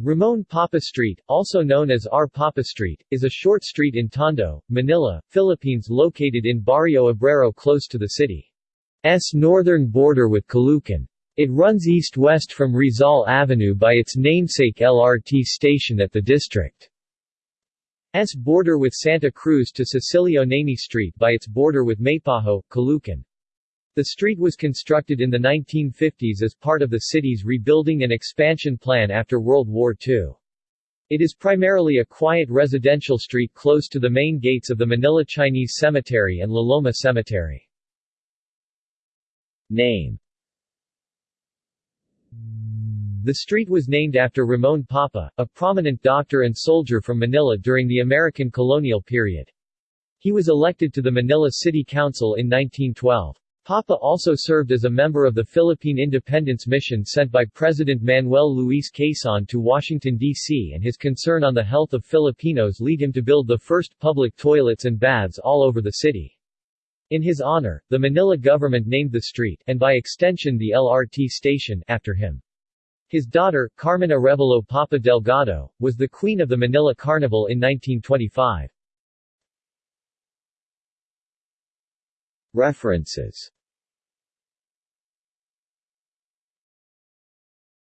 Ramon Papa Street, also known as R. Papa Street, is a short street in Tondo, Manila, Philippines located in Barrio Obrero close to the city's northern border with Caloocan. It runs east-west from Rizal Avenue by its namesake LRT station at the district's border with Santa Cruz to Cecilio Namie Street by its border with Maypajo, Caloocan. The street was constructed in the 1950s as part of the city's rebuilding and expansion plan after World War II. It is primarily a quiet residential street close to the main gates of the Manila Chinese Cemetery and La Loma Cemetery. Name The street was named after Ramon Papa, a prominent doctor and soldier from Manila during the American colonial period. He was elected to the Manila City Council in 1912. Papa also served as a member of the Philippine Independence Mission sent by President Manuel Luis Quezon to Washington, D.C. and his concern on the health of Filipinos lead him to build the first public toilets and baths all over the city. In his honor, the Manila government named the street, and by extension the LRT station, after him. His daughter, Carmen Arevalo Papa Delgado, was the queen of the Manila Carnival in 1925. References